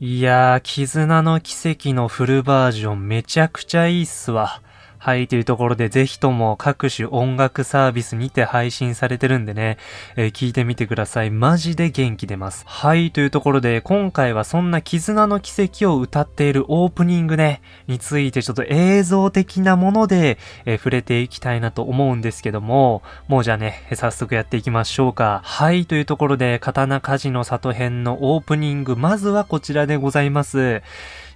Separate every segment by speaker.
Speaker 1: いやー、絆の奇跡のフルバージョンめちゃくちゃいいっすわ。はい、というところで、ぜひとも各種音楽サービスにて配信されてるんでね、えー、聞いてみてください。マジで元気出ます。はい、というところで、今回はそんな絆の奇跡を歌っているオープニングね、についてちょっと映像的なもので、えー、触れていきたいなと思うんですけども、もうじゃあね、早速やっていきましょうか。はい、というところで、刀鍛冶の里編のオープニング、まずはこちらでございます。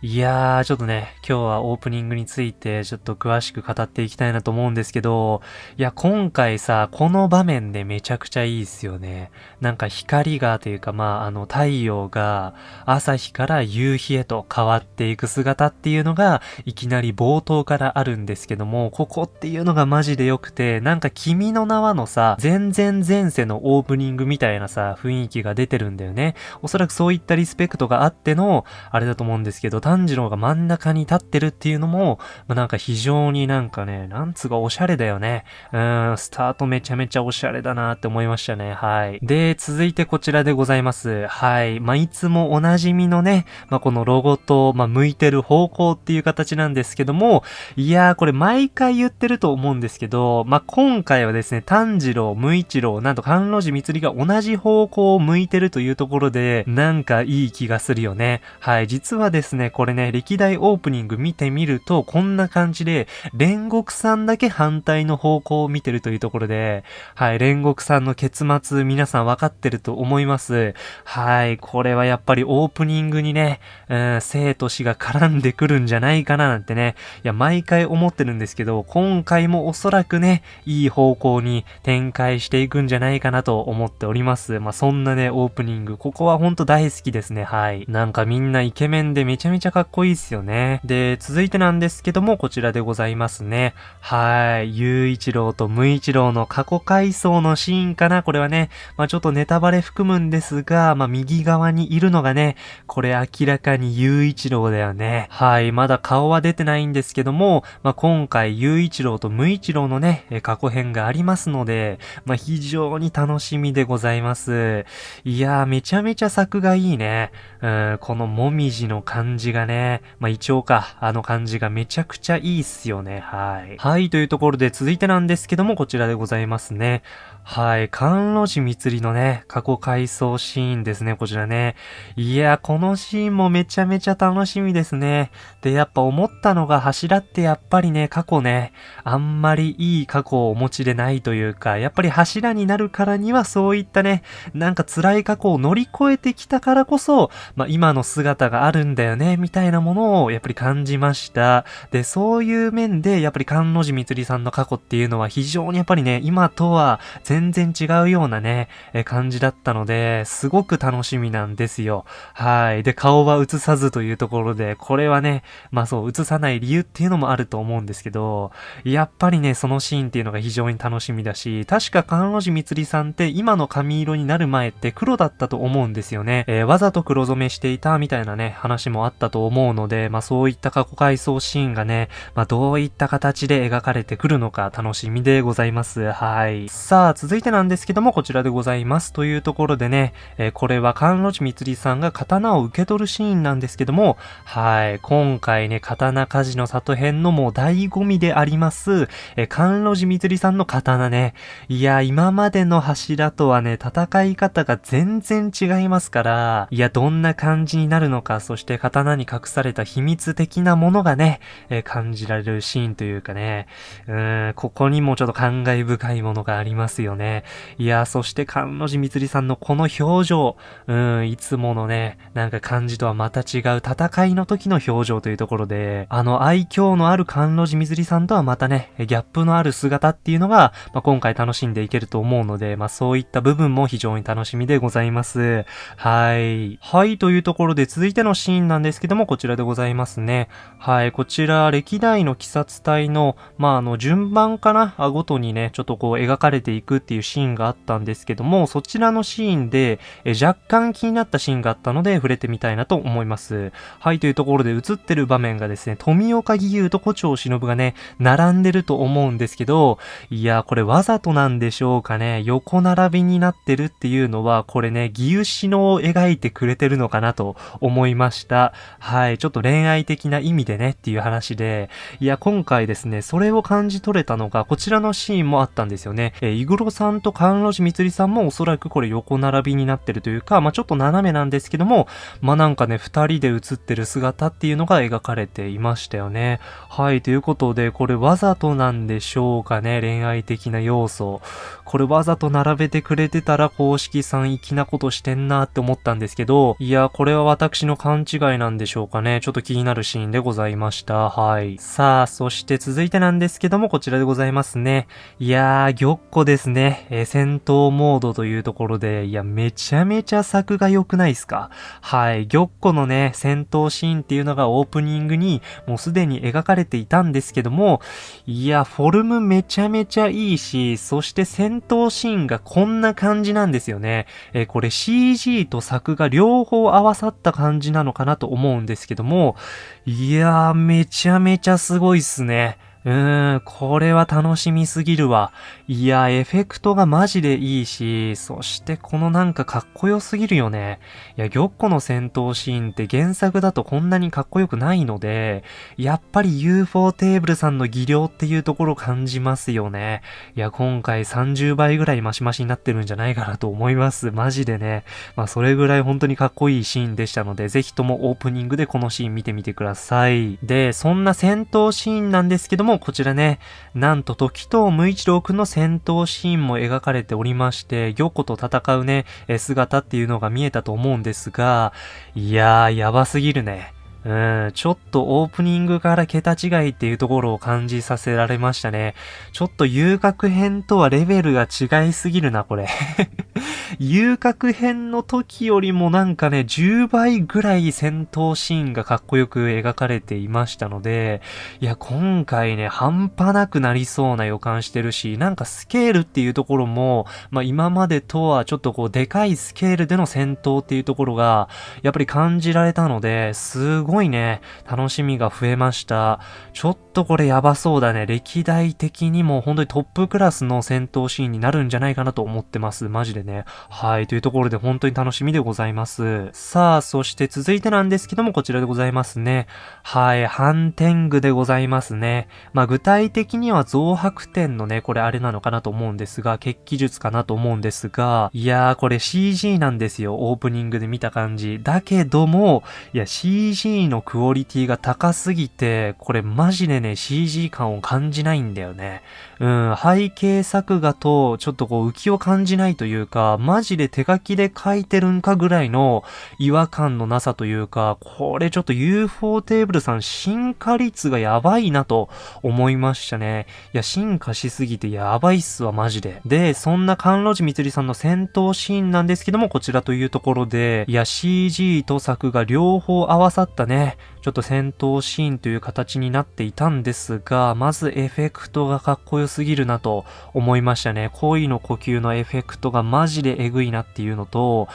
Speaker 1: いやー、ちょっとね、今日はオープニングについてちょっと詳しく語っていきたいなと思うんですけど、いや、今回さ、この場面でめちゃくちゃいいっすよね。なんか光がというか、まあ、あの、太陽が朝日から夕日へと変わっていく姿っていうのが、いきなり冒頭からあるんですけども、ここっていうのがマジで良くて、なんか君の名はのさ、全然前世のオープニングみたいなさ、雰囲気が出てるんだよね。おそらくそういったリスペクトがあっての、あれだと思うんですけど、炭治郎が真ん中に立ってるっていうのも、まあ、なんか非常になんかね、なんつうかおしゃれだよね。うん、スタートめちゃめちゃおしゃれだなって思いましたね。はい。で、続いてこちらでございます。はい。まあ、いつもおなじみのね、まあ、このロゴと、まあ、向いてる方向っていう形なんですけども、いやー、これ毎回言ってると思うんですけど、まあ、今回はですね、炭治郎、無一郎、なんと関路寺光が同じ方向を向いてるというところで、なんかいい気がするよね。はい。実はですね、これこれね、歴代オープニング見てみると、こんな感じで、煉獄さんだけ反対の方向を見てるというところで、はい、煉獄さんの結末皆さん分かってると思います。はい、これはやっぱりオープニングにね、うん、生と死が絡んでくるんじゃないかななんてね、いや、毎回思ってるんですけど、今回もおそらくね、いい方向に展開していくんじゃないかなと思っております。まあ、そんなね、オープニング、ここはほんと大好きですね、はい。なんかみんなイケメンでめちゃめちゃかっこいいっすよね。で、続いてなんですけども、こちらでございますね。はい。雄一郎と無一郎の過去回想のシーンかなこれはね、まあちょっとネタバレ含むんですが、まあ右側にいるのがね、これ明らかに雄一郎だよね。はい。まだ顔は出てないんですけども、まあ今回雄一郎と無一郎のね、過去編がありますので、まあ非常に楽しみでございます。いやー、めちゃめちゃ作がいいね。うん、このもみじの感じがね、まあ一応か、あの感じがめちゃくちゃいいっすよね。はい。はい、というところで続いてなんですけども、こちらでございますね。はい。関路寺光のね、過去回想シーンですね、こちらね。いや、このシーンもめちゃめちゃ楽しみですね。で、やっぱ思ったのが柱ってやっぱりね、過去ね、あんまりいい過去をお持ちでないというか、やっぱり柱になるからにはそういったね、なんか辛い過去を乗り越えてきたからこそ、まあ、今の姿があるんだよね、みたいなものをやっぱり感じました。で、そういう面で、やっぱり関路寺光さんの過去っていうのは非常にやっぱりね、今とは全然違うようなね、え感じだったので、すごく楽しみなんですよ。はい。で、顔は映さずというところで、これはね、まあそう、映さない理由っていうのもあると思うんですけど、やっぱりね、そのシーンっていうのが非常に楽しみだし、確か関路寺光さんって今の髪色になる前って黒だったと思うんですよね。えー、わざと黒染めしていたみたいなね、話もあったと思うので、まあそういった過去回想シーンがね、まあどういった形で描かれてくるのか楽しみでございます。はい。さあ、続いてなんですけども、こちらでございます。というところでね、えー、これは関路寺光さんが刀を受け取るシーンなんですけども、はい、今回ね、刀鍛冶の里編のもう醍醐味であります、えー、関路寺光さんの刀ね。いや、今までの柱とはね、戦い方が全然違いますから、いや、どんな感じになるのか、そして刀にに隠された秘密的なものがね、えー、感じられるシーンというかね、うーん、ここにもちょっと感慨深いものがありますよね。いや、そして関路寺光さんのこの表情、うん、いつものね、なんか感じとはまた違う戦いの時の表情というところで、あの愛嬌のある関路寺光さんとはまたね、ギャップのある姿っていうのが、まあ、今回楽しんでいけると思うので、まあ、そういった部分も非常に楽しみでございます。はい。はい、というところで続いてのシーンなんですけどども、こちらでございますね。はい、こちら、歴代の鬼殺隊の、まあ、あの、順番かな？ごとにね、ちょっとこう、描かれていくっていうシーンがあったんですけども、そちらのシーンで、え若干気になったシーンがあったので、触れてみたいなと思います。はい、というところで映ってる場面がですね、富岡義勇と古町忍がね、並んでると思うんですけど、いや、これわざとなんでしょうかね？横並びになってるっていうのは、これね、義勇詩のを描いてくれてるのかなと思いました。はい、ちょっと恋愛的な意味でねっていう話で、いや、今回ですね、それを感じ取れたのが、こちらのシーンもあったんですよね。えー、イグロさんとカンロジミツリさんもおそらくこれ横並びになってるというか、まあちょっと斜めなんですけども、まあなんかね、二人で写ってる姿っていうのが描かれていましたよね。はい、ということで、これわざとなんでしょうかね、恋愛的な要素。これわざと並べてくれてたら公式さん粋なことしてんなって思ったんですけど、いや、これは私の勘違いなんでしょうしょうかね。ちょっと気になるシーンでございました。はい。さあ、そして続いてなんですけども、こちらでございますね。いやー、玉子ですね。えー、戦闘モードというところで、いや、めちゃめちゃ作が良くないですか？はい。玉子のね、戦闘シーンっていうのがオープニングにもうすでに描かれていたんですけども、いや、フォルムめちゃめちゃいいし、そして戦闘シーンがこんな感じなんですよね。えー、これ CG と作が両方合わさった感じなのかなと思うんですけども、いやー、めちゃめちゃすごいっすね。うーん、これは楽しみすぎるわ。いや、エフェクトがマジでいいし、そしてこのなんかかっこよすぎるよね。いや、玉子の戦闘シーンって原作だとこんなにかっこよくないので、やっぱり UFO テーブルさんの技量っていうところ感じますよね。いや、今回30倍ぐらいマシマシになってるんじゃないかなと思います。マジでね。まあ、それぐらい本当にかっこいいシーンでしたので、ぜひともオープニングでこのシーン見てみてください。で、そんな戦闘シーンなんですけども、もこちらね、なんと時藤無一郎くんの戦闘シーンも描かれておりまして、玉子と戦うね、姿っていうのが見えたと思うんですが、いやー、やばすぎるね。うん、ちょっとオープニングから桁違いっていうところを感じさせられましたね。ちょっと遊郭編とはレベルが違いすぎるな、これ。遊郭編の時よりもなんかね、10倍ぐらい戦闘シーンがかっこよく描かれていましたので、いや、今回ね、半端なくなりそうな予感してるし、なんかスケールっていうところも、まあ今までとはちょっとこう、でかいスケールでの戦闘っていうところが、やっぱり感じられたので、すごごいね、楽しみが増えました。ちょっとこれやばそうだね。歴代的にも本当にトップクラスの戦闘シーンになるんじゃないかなと思ってます。マジでね。はい。というところで本当に楽しみでございます。さあ、そして続いてなんですけども、こちらでございますね。はい。ハンテングでございますね。まあ、具体的には増白点のね、これあれなのかなと思うんですが、血気術かなと思うんですが、いやー、これ CG なんですよ。オープニングで見た感じ。だけども、いや、CG のクオリティが高すぎて、これマジでね、CG 感を感じないんだよね。うん、背景作画とちょっとこう浮きを感じないというか、マジで手書きで書いてるんかぐらいの違和感のなさというか、これちょっと UFO テーブルさん進化率がやばいなと思いましたね。いや、進化しすぎてやばいっすわ、マジで。で、そんな関路寺みつりさんの戦闘シーンなんですけども、こちらというところで、いや、CG と作が両方合わさったね、ちょっと戦闘シーンという形になっていたんですが、まずエフェクトがかっこよすぎるなと思いましたね。恋の呼吸のエフェクトがマジでエグいなっていうのと、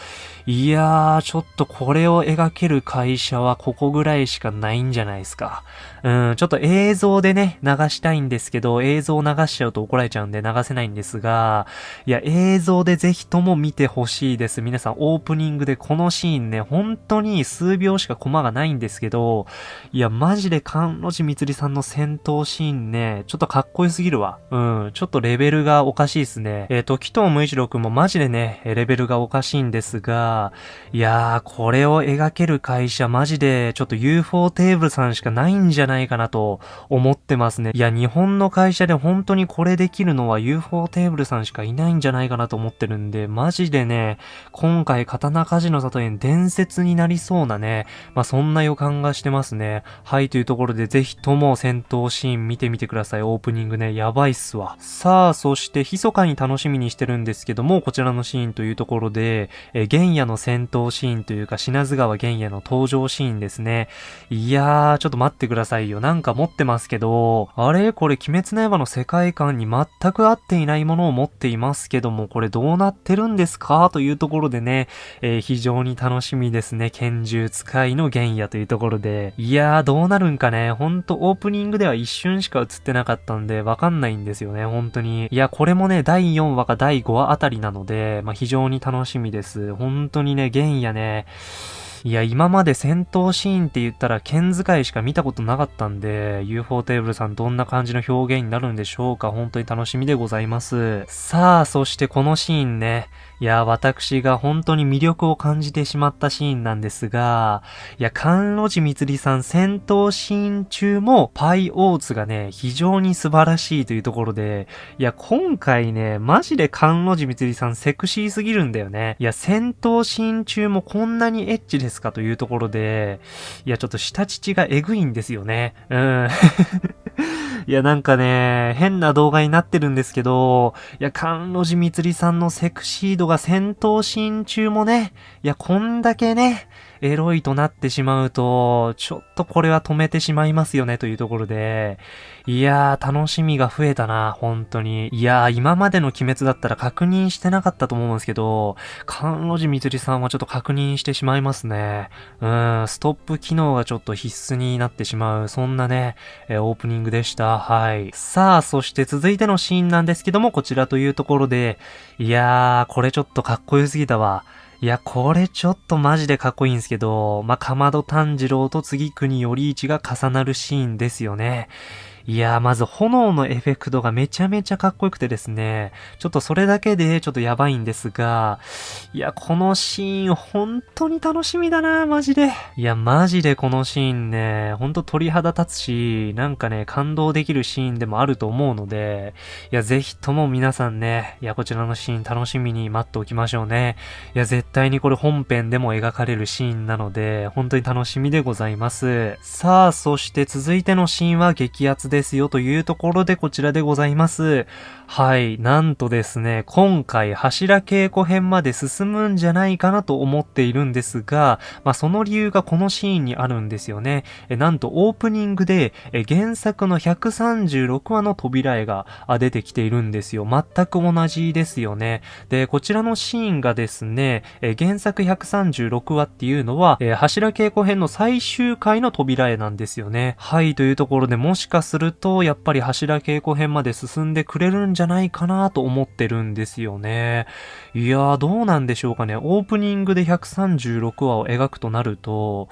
Speaker 1: いやー、ちょっとこれを描ける会社はここぐらいしかないんじゃないですか。うん、ちょっと映像でね、流したいんですけど、映像流しちゃうと怒られちゃうんで流せないんですが、いや、映像でぜひとも見てほしいです。皆さん、オープニングでこのシーンね、本当に数秒しかコマがないんですけど、いや、マジで関路寺みつりさんの戦闘シーンね、ちょっとかっこよすぎるわ。うん、ちょっとレベルがおかしいっすね。えっ、ー、と、紀藤無一郎くんもマジでね、レベルがおかしいんですが、いやー、これを描ける会社マジで、ちょっと UFO テーブルさんしかないんじゃないかなと思ってますね。いや、日本の会社で本当にこれできるのは UFO テーブルさんしかいないんじゃないかなと思ってるんで、マジでね、今回刀鍛冶の里園伝説になりそうなね、まあ、そんな予感がしてしてますね。はい、というところでぜひとも戦闘シーン見てみてください。オープニングね、やばいっすわ。さあ、そして密かに楽しみにしてるんですけども、こちらのシーンというところで、えー、玄野の戦闘シーンというか、品津川玄野の登場シーンですね。いやー、ちょっと待ってくださいよ。なんか持ってますけど、あれ？これ鬼滅の刃の世界観に全く合っていないものを持っていますけども、これどうなってるんですか？というところでね、えー、非常に楽しみですね。拳銃使いの玄野というところで。いやー、どうなるんかね。ほんとオープニングでは一瞬しか映ってなかったんで、わかんないんですよね。本当に。いや、これもね、第4話か第5話あたりなので、まあ、非常に楽しみです。本当にね、玄野ね、いや、今まで戦闘シーンって言ったら剣使いしか見たことなかったんで、UFO テーブルさんどんな感じの表現になるんでしょうか本当に楽しみでございます。さあ、そしてこのシーンね、いや、私が本当に魅力を感じてしまったシーンなんですが、いや、関路寺光さん戦闘シーン中もパイオーツがね、非常に素晴らしいというところで、いや、今回ね、マジで関路寺光さんセクシーすぎるんだよね。いや、戦闘シーン中もこんなにエッチですかというところで、いや、ちょっと下乳がエグいんですよね。うん。いや、なんかね、変な動画になってるんですけど、いや、関路寺光さんのセクシードが戦闘シーン中もね、いや、こんだけね、エロいとなってしまうと、ちょっとこれは止めてしまいますよねというところで、いやー、楽しみが増えたな、本当に。いやー、今までの鬼滅だったら確認してなかったと思うんですけど、関路寺みつりさんはちょっと確認してしまいますね。うん、ストップ機能がちょっと必須になってしまう、そんなね、えオープニングでした。はい。さあ、そして続いてのシーンなんですけども、こちらというところで、いやー、これちょっとかっこよすぎたわ。いや、これちょっとマジでかっこいいんですけど、まあ、かまど炭治郎と次国頼一が重なるシーンですよね。いやー、まず炎のエフェクトがめちゃめちゃかっこよくてですね、ちょっとそれだけでちょっとやばいんですが、いや、このシーン本当に楽しみだなマジで。いや、マジでこのシーンね、ほんと鳥肌立つし、なんかね、感動できるシーンでもあると思うので、いや、ぜひとも皆さんね、いや、こちらのシーン楽しみに待っておきましょうね。いや、絶対にこれ本編でも描かれるシーンなので、本当に楽しみでございます。さあ、そして続いてのシーンは激アツでですよというところでこちらでございます。はい。なんとですね、今回柱稽古編まで進むんじゃないかなと思っているんですが、まあその理由がこのシーンにあるんですよね。えなんとオープニングでえ原作の136話の扉絵が出てきているんですよ。全く同じですよね。で、こちらのシーンがですね、え原作136話っていうのは、え柱稽古編の最終回の扉絵なんですよね。はい、というところでもしかするると、やっぱり柱稽古編まで進んでくれるんじゃないかなと思ってるんですよね。いやー、どうなんでしょうかね。オープニングで136話を描くとなると、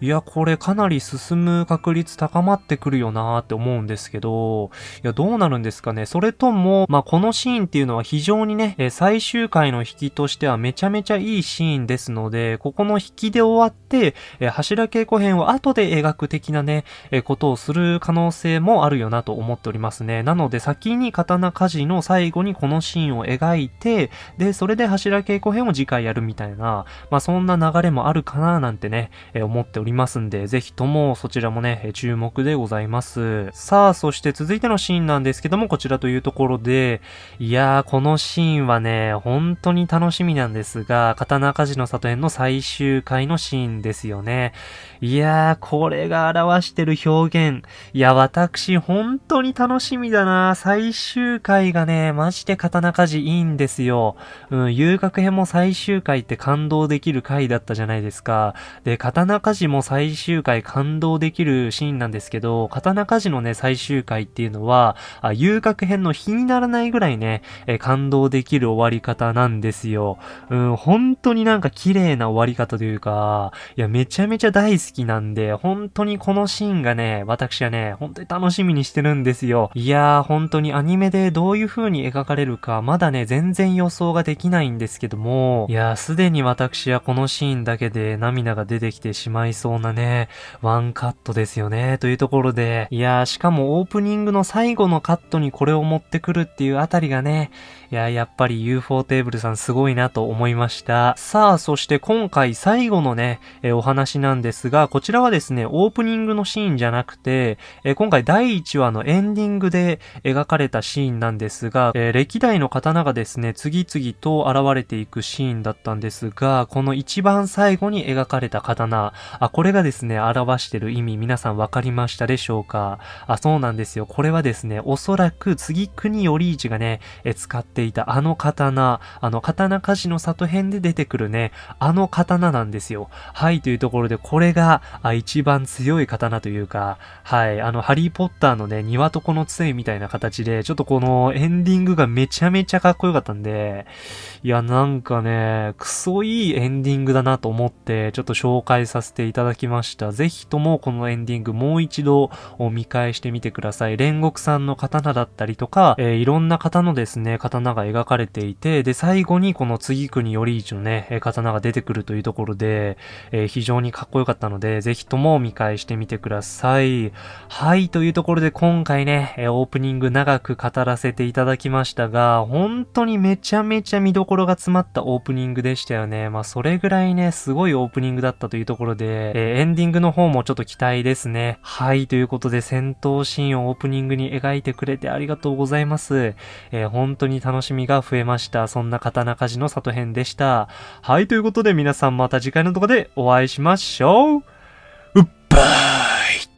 Speaker 1: いや、これかなり進む確率高まってくるよなーって思うんですけど、いや、どうなるんですかね。それとも、まあ、このシーンっていうのは非常にね、最終回の引きとしてはめちゃめちゃいいシーンですので、ここの引きで終わって、柱稽古編を後で描く的なね、ことをする可能性ももあるよなと思っておりますね。なので先に刀鍛冶の最後にこのシーンを描いて、で、それで柱稽古編を次回やるみたいな、まあそんな流れもあるかななんてね、え思っておりますんで、ぜひともそちらもね、注目でございます。さあ、そして続いてのシーンなんですけども、こちらというところで、いやー、このシーンはね、本当に楽しみなんですが、刀鍛冶の里編の最終回のシーンですよね。いやー、これが表してる表現。いや、私、私本当に楽しみだな最終回がね、マジで刀鍛冶いいんですよ。うん、遊楽編も最終回って感動できる回だったじゃないですか。で、刀鍛冶も最終回感動できるシーンなんですけど、刀鍛冶のね、最終回っていうのは、あ遊楽編の日にならないぐらいね、え感動できる終わり方なんですよ。うん、本当になんか綺麗な終わり方というか、いや、めちゃめちゃ大好きなんで、本当にこのシーンがね、私はね、本当に楽しみにしてるんですよ。いやー、本当にアニメでどういう風に描かれるか、まだね、全然予想ができないんですけども、いやー、すでに私はこのシーンだけで涙が出てきてしまいそうなね、ワンカットですよね、というところで、いやー、しかもオープニングの最後のカットにこれを持ってくるっていうあたりがね、いや、やっぱり UFO テーブルさんすごいなと思いました。さあ、そして今回最後のね、えー、お話なんですが、こちらはですね、オープニングのシーンじゃなくて、えー、今回第1話のエンディングで描かれたシーンなんですが、えー、歴代の刀がですね、次々と現れていくシーンだったんですが、この一番最後に描かれた刀、あ、これがですね、表してる意味、皆さん分かりましたでしょうか？あ、そうなんですよ。これはですね、おそらく次国より一がね、え使ってていたあの刀、あの刀鍛冶の里編で出てくるね、あの刀なんですよ。はい、というところで、これが、あ、一番強い刀というか、はい、あの、ハリーポッターのね、庭とこの杖みたいな形で、ちょっとこのエンディングがめちゃめちゃかっこよかったんで、いや、なんかね、クソいいエンディングだなと思って、ちょっと紹介させていただきました。ぜひともこのエンディングもう一度見返してみてください。煉獄さんの刀だったりとか、えー、いろんな方のですね、刀が描かれていて、で、最後にこの次国より一のね、刀が出てくるというところで、えー、非常にかっこよかったので、ぜひとも見返してみてください。はい、というところで今回ね、オープニング長く語らせていただきましたが、本当にめちゃめちゃ見どころが詰まったオープニングでしたよね。まあ、それぐらいね、すごいオープニングだったというところで、えー、エンディングの方もちょっと期待ですね。はい、ということで戦闘シーンをオープニングに描いてくれてありがとうございます。えー、本当に楽しみが増えました。そんな刀鍛冶の里編でした。はい、ということで皆さんまた次回の動画でお会いしましょう。うっばー